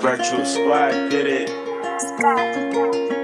Virtual squad did it.